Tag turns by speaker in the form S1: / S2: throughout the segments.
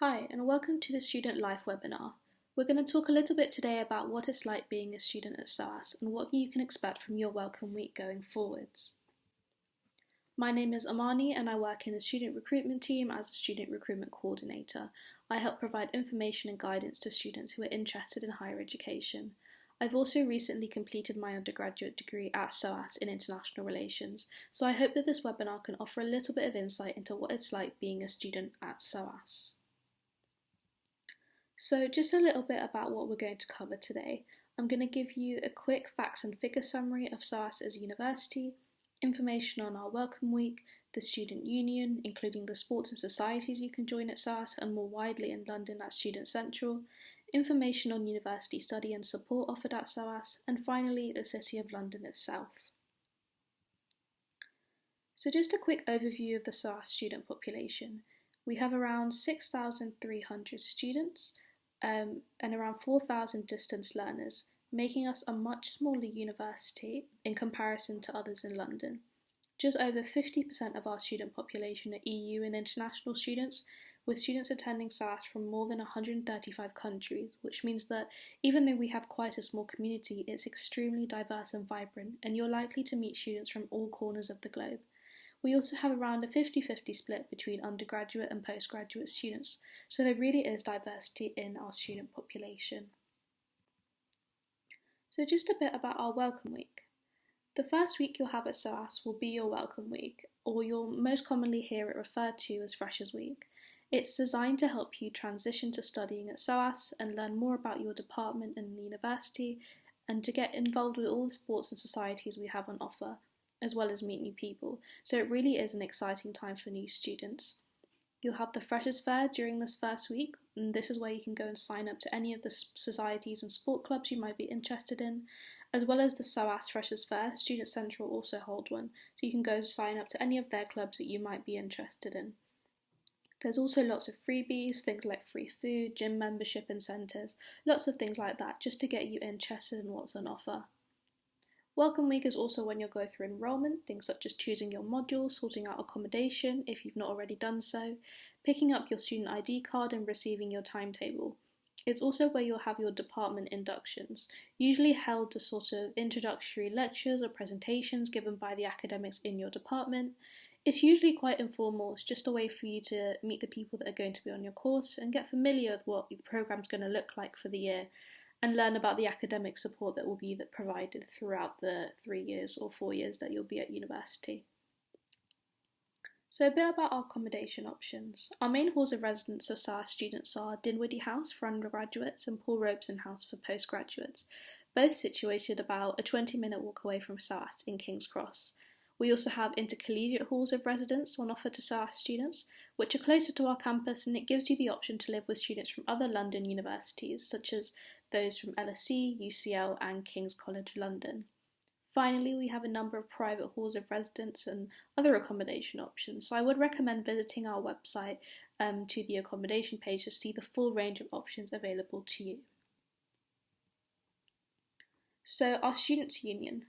S1: Hi, and welcome to the Student Life webinar. We're going to talk a little bit today about what it's like being a student at SOAS and what you can expect from your Welcome Week going forwards. My name is Amani and I work in the student recruitment team as a student recruitment coordinator. I help provide information and guidance to students who are interested in higher education. I've also recently completed my undergraduate degree at SOAS in International Relations, so I hope that this webinar can offer a little bit of insight into what it's like being a student at SOAS. So just a little bit about what we're going to cover today. I'm going to give you a quick facts and figure summary of SOAS as a university, information on our Welcome Week, the Student Union, including the sports and societies you can join at SOAS and more widely in London at Student Central, information on university study and support offered at SOAS, and finally the City of London itself. So just a quick overview of the SOAS student population. We have around 6,300 students, um, and around 4,000 distance learners, making us a much smaller university in comparison to others in London. Just over 50% of our student population are EU and international students, with students attending SOAS from more than 135 countries, which means that even though we have quite a small community, it's extremely diverse and vibrant, and you're likely to meet students from all corners of the globe. We also have around a 50 50 split between undergraduate and postgraduate students, so there really is diversity in our student population. So, just a bit about our Welcome Week. The first week you'll have at SOAS will be your Welcome Week, or you'll most commonly hear it referred to as Freshers Week. It's designed to help you transition to studying at SOAS and learn more about your department and the university, and to get involved with all the sports and societies we have on offer, as well as meet new people, so it really is an exciting time for new students. You'll have the Freshers Fair during this first week, and this is where you can go and sign up to any of the societies and sport clubs you might be interested in, as well as the SOAS Freshers Fair. Student Central also hold one, so you can go and sign up to any of their clubs that you might be interested in. There's also lots of freebies, things like free food, gym membership incentives, lots of things like that, just to get you interested in what's on offer. Welcome week is also when you'll go through enrolment, things such as choosing your module, sorting out accommodation if you've not already done so, picking up your student ID card and receiving your timetable. It's also where you'll have your department inductions, usually held as sort of introductory lectures or presentations given by the academics in your department. It's usually quite informal, it's just a way for you to meet the people that are going to be on your course and get familiar with what the programme's going to look like for the year and learn about the academic support that will be provided throughout the three years or four years that you'll be at university. So a bit about our accommodation options. Our main halls of residence of SOAS students are Dinwiddie House for undergraduates and Paul Robeson House for postgraduates, both situated about a 20 minute walk away from SOAS in King's Cross. We also have intercollegiate halls of residence on offer to SOAS students, which are closer to our campus and it gives you the option to live with students from other London universities, such as those from LSE, UCL, and King's College London. Finally, we have a number of private halls of residence and other accommodation options, so I would recommend visiting our website um, to the accommodation page to see the full range of options available to you. So, our Students' Union.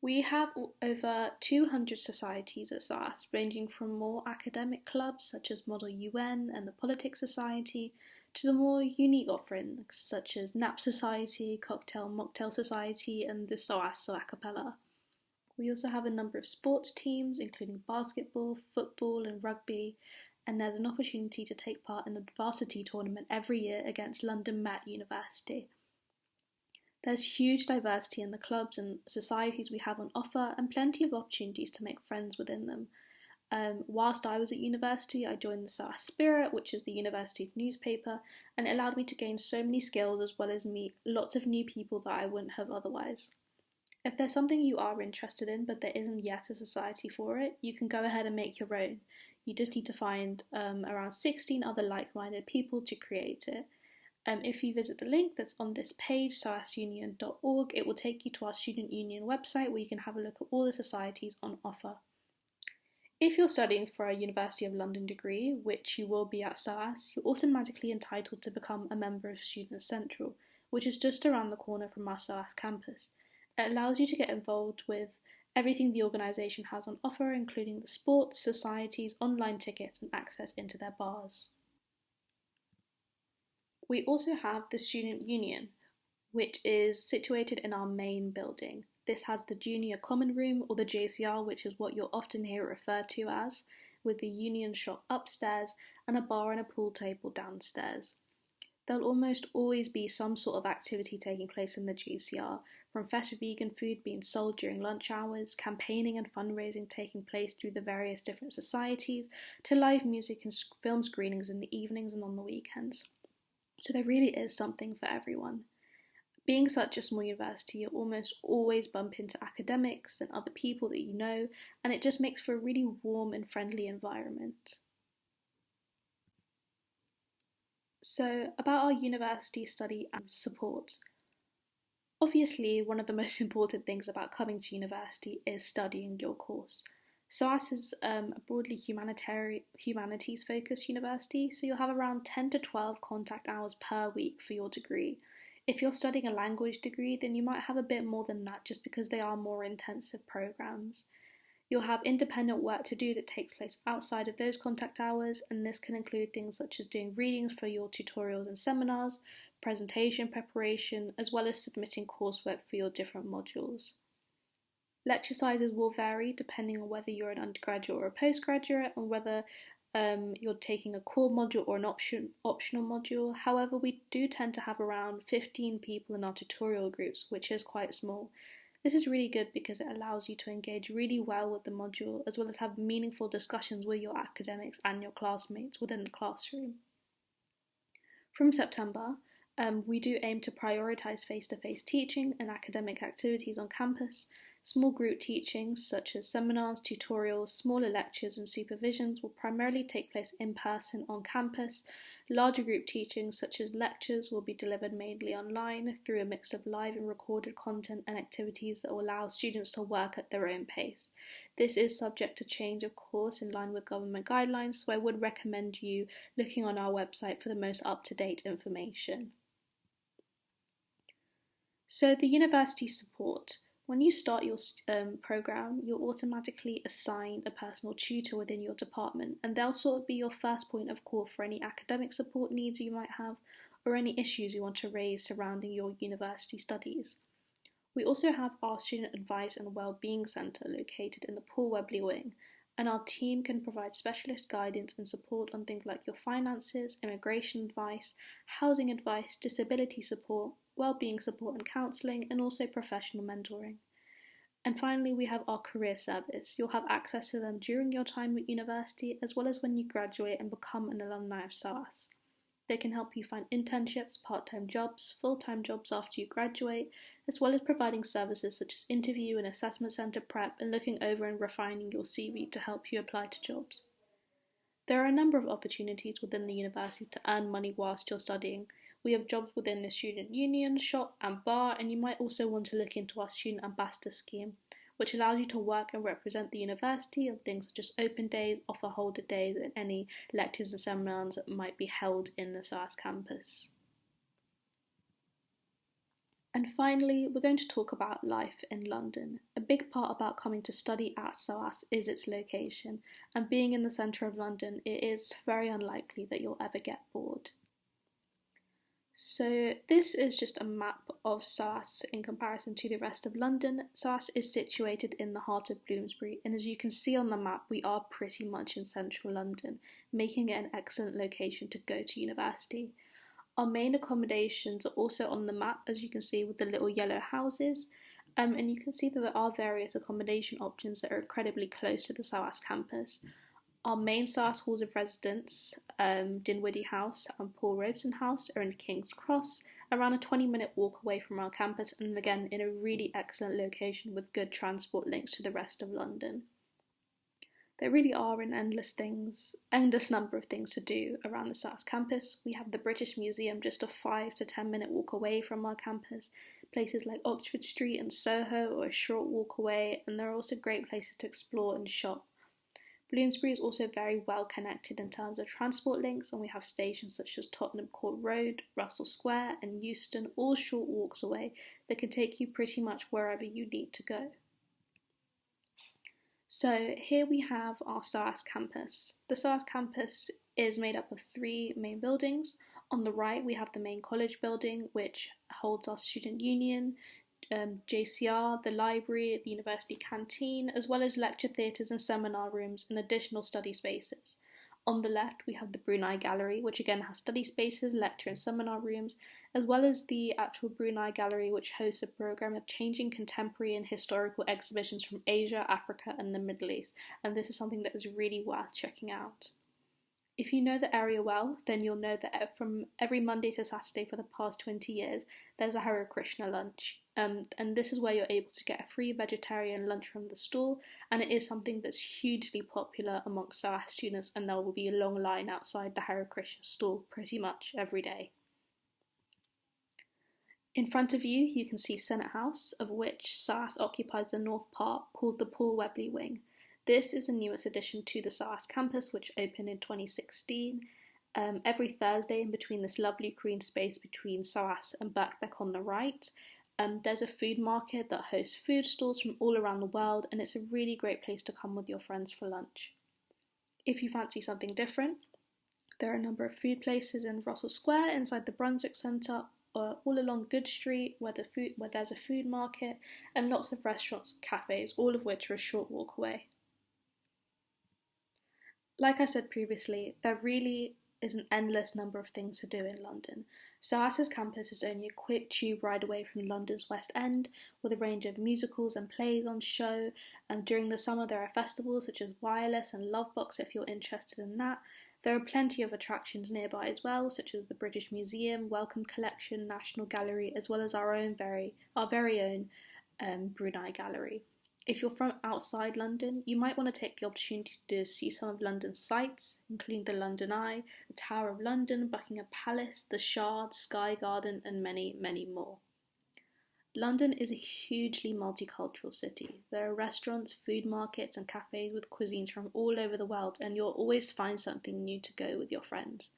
S1: We have over 200 societies at SOAS, ranging from more academic clubs such as Model UN and the Politics Society to the more unique offerings such as Nap Society, Cocktail Mocktail Society, and the SOAS a cappella. We also have a number of sports teams, including basketball, football, and rugby, and there's an opportunity to take part in the varsity tournament every year against London Met University. There's huge diversity in the clubs and societies we have on offer, and plenty of opportunities to make friends within them, um, whilst I was at university, I joined the SOAS Spirit, which is the university newspaper, and it allowed me to gain so many skills as well as meet lots of new people that I wouldn't have otherwise. If there's something you are interested in but there isn't yet a society for it, you can go ahead and make your own. You just need to find um, around 16 other like minded people to create it. Um, if you visit the link that's on this page, soasunion.org, it will take you to our Student Union website where you can have a look at all the societies on offer. If you're studying for a University of London degree, which you will be at SOAS, you're automatically entitled to become a member of Students Central, which is just around the corner from our SOAS campus. It allows you to get involved with everything the organisation has on offer, including the sports, societies, online tickets, and access into their bars. We also have the Student Union, which is situated in our main building. This has the Junior Common Room or the JCR, which is what you'll often hear it referred to as, with the Union shop upstairs and a bar and a pool table downstairs. There'll almost always be some sort of activity taking place in the JCR, from fresh vegan food being sold during lunch hours, campaigning and fundraising taking place through the various different societies, to live music and film screenings in the evenings and on the weekends. So there really is something for everyone. Being such a small university, you almost always bump into academics and other people that you know, and it just makes for a really warm and friendly environment. So, about our university study and support. Obviously, one of the most important things about coming to university is studying your course. SOAS is um, a broadly humanities focused university, so you'll have around 10 to 12 contact hours per week for your degree, if you're studying a language degree, then you might have a bit more than that just because they are more intensive programs. You'll have independent work to do that takes place outside of those contact hours, and this can include things such as doing readings for your tutorials and seminars, presentation preparation, as well as submitting coursework for your different modules. Lecture sizes will vary depending on whether you're an undergraduate or a postgraduate, and whether um, you're taking a core module or an option optional module. However, we do tend to have around 15 people in our tutorial groups, which is quite small. This is really good because it allows you to engage really well with the module as well as have meaningful discussions with your academics and your classmates within the classroom. From September, um, we do aim to prioritise face to face teaching and academic activities on campus, Small group teachings, such as seminars, tutorials, smaller lectures, and supervisions, will primarily take place in person on campus. Larger group teachings, such as lectures, will be delivered mainly online through a mix of live and recorded content and activities that will allow students to work at their own pace. This is subject to change, of course, in line with government guidelines, so I would recommend you looking on our website for the most up to date information. So, the university support. When you start your um, program, you're automatically assigned a personal tutor within your department, and they'll sort of be your first point of call for any academic support needs you might have or any issues you want to raise surrounding your university studies. We also have our Student Advice and Wellbeing Centre located in the Paul Webley Wing, and our team can provide specialist guidance and support on things like your finances, immigration advice, housing advice, disability support, well-being support and counselling, and also professional mentoring. And finally, we have our career service. You'll have access to them during your time at university as well as when you graduate and become an alumni of SOAS. They can help you find internships, part time jobs, full time jobs after you graduate, as well as providing services such as interview and assessment centre prep and looking over and refining your CV to help you apply to jobs. There are a number of opportunities within the university to earn money whilst you're studying, we have jobs within the student union, shop, and bar, and you might also want to look into our student ambassador scheme, which allows you to work and represent the university on things such as open days, offer holder days, and any lectures and seminars that might be held in the SOAS campus. And finally, we're going to talk about life in London. A big part about coming to study at SOAS is its location, and being in the centre of London, it is very unlikely that you'll ever get bored. So this is just a map of SOAS in comparison to the rest of London. SOAS is situated in the heart of Bloomsbury and as you can see on the map we are pretty much in central London, making it an excellent location to go to university. Our main accommodations are also on the map as you can see with the little yellow houses um, and you can see that there are various accommodation options that are incredibly close to the SOAS campus. Our main SOAS halls of residence, um, Dinwiddie House and Paul Robeson House, are in King's Cross, around a 20 minute walk away from our campus, and again in a really excellent location with good transport links to the rest of London. There really are an endless things, endless number of things to do around the SOAS campus. We have the British Museum just a 5 to 10 minute walk away from our campus, places like Oxford Street and Soho are a short walk away, and there are also great places to explore and shop Bloomsbury is also very well connected in terms of transport links, and we have stations such as Tottenham Court Road, Russell Square, and Euston, all short walks away that can take you pretty much wherever you need to go. So here we have our SOAS campus. The SOAS campus is made up of three main buildings. On the right, we have the main college building, which holds our student union, um, JCR, the library, the university canteen, as well as lecture theatres and seminar rooms and additional study spaces. On the left, we have the Brunei Gallery, which again has study spaces, lecture and seminar rooms, as well as the actual Brunei Gallery, which hosts a program of changing contemporary and historical exhibitions from Asia, Africa, and the Middle East. And this is something that is really worth checking out. If you know the area well, then you'll know that from every Monday to Saturday for the past 20 years, there's a Hare Krishna lunch. Um, and this is where you're able to get a free vegetarian lunch from the store, and it is something that's hugely popular amongst SOAS students, and there will be a long line outside the Hare Krishna store pretty much every day. In front of you, you can see Senate House, of which SOAS occupies the north part called the Paul Webley Wing. This is the newest addition to the SOAS campus, which opened in 2016. Um, every Thursday, in between this lovely green space between SOAS and Birkbeck on the right, um, there's a food market that hosts food stalls from all around the world, and it's a really great place to come with your friends for lunch. If you fancy something different, there are a number of food places in Russell Square inside the Brunswick Centre, or all along Goodge Street, where the food where there's a food market, and lots of restaurants and cafes, all of which are a short walk away. Like I said previously, there really is an endless number of things to do in London. SOAS's campus is only a quick tube ride away from London's West End, with a range of musicals and plays on show. And during the summer, there are festivals such as Wireless and Lovebox if you're interested in that. There are plenty of attractions nearby as well, such as the British Museum, Wellcome Collection, National Gallery, as well as our own very our very own um, Brunei Gallery. If you're from outside London, you might want to take the opportunity to see some of London's sights, including the London Eye, the Tower of London, Buckingham Palace, the Shard, Sky Garden, and many, many more. London is a hugely multicultural city. There are restaurants, food markets, and cafes with cuisines from all over the world, and you'll always find something new to go with your friends.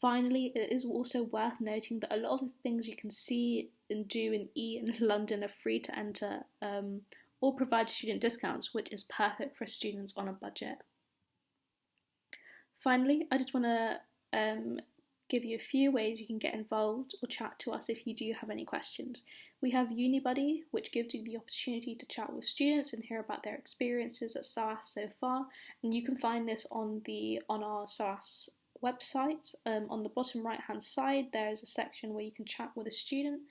S1: Finally, it is also worth noting that a lot of the things you can see and do and eat in London are free to enter. Um, or provide student discounts, which is perfect for students on a budget. Finally, I just want to um, give you a few ways you can get involved or chat to us if you do have any questions. We have UniBuddy, which gives you the opportunity to chat with students and hear about their experiences at SOAS so far, and you can find this on the on our SOAS website. Um, on the bottom right hand side, there is a section where you can chat with a student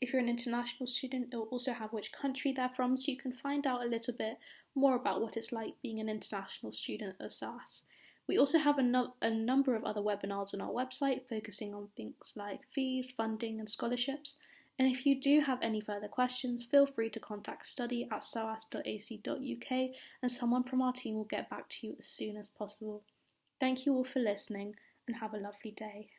S1: if you're an international student, it will also have which country they're from, so you can find out a little bit more about what it's like being an international student at SOAS. We also have a, no- a number of other webinars on our website focusing on things like fees, funding, and scholarships. And if you do have any further questions, feel free to contact study at soas.ac.uk and someone from our team will get back to you as soon as possible. Thank you all for listening and have a lovely day.